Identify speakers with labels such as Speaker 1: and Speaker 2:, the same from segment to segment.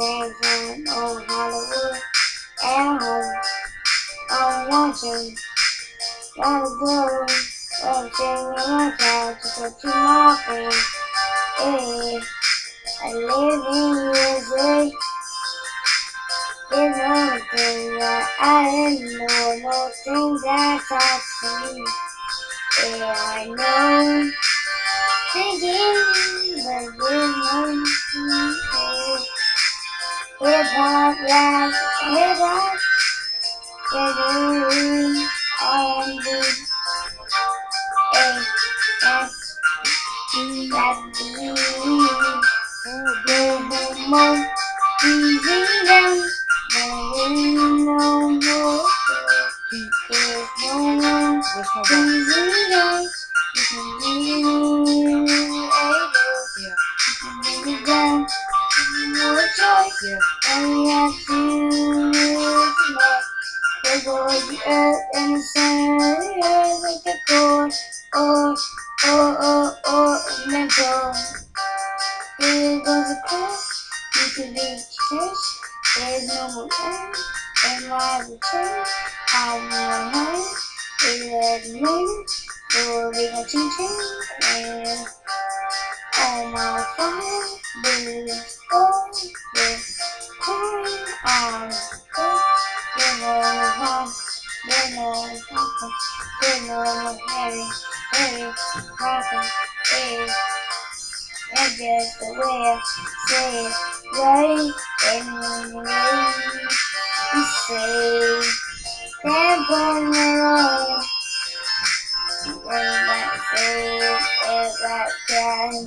Speaker 1: cinemax on Hollywood at home. I'm watching gotta go everything in my couch to go to my friends. Hey, I live in USA. There's one thing that I didn't know, no things that talk to me. Yeah, I know. Hop, rap, hip hop, reggae, R&B, A, S, E, rap, B, the easy down. There is no more. There's no one
Speaker 2: There's
Speaker 1: easy. You can leave it
Speaker 2: Yeah.
Speaker 1: You can bring it. No choice.
Speaker 2: Yeah.
Speaker 1: There goes the earth and the sun the earth like a chord. Or, or, or, or, and then go. Here goes the cross. You can reach this. There's no more end. And we change? I'm my hand. Is that me? Will be a ching ching. And on my fire. Blues. Oh, You know, papa. Know, Harry. Harry. Papa. Hey. That's just the way I say it, right? And when you say the road, when I say it, it's like that,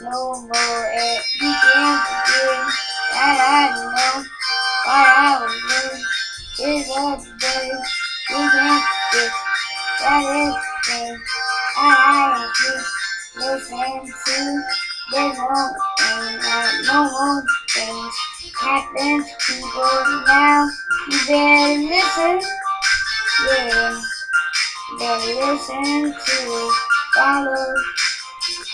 Speaker 1: more. And you can't forget that I know what I was doing. It's all today. You can't forget that everything I have to listen to. There's no thing that no more things happen to people now. You better listen. Yeah. Better listen to. Follow,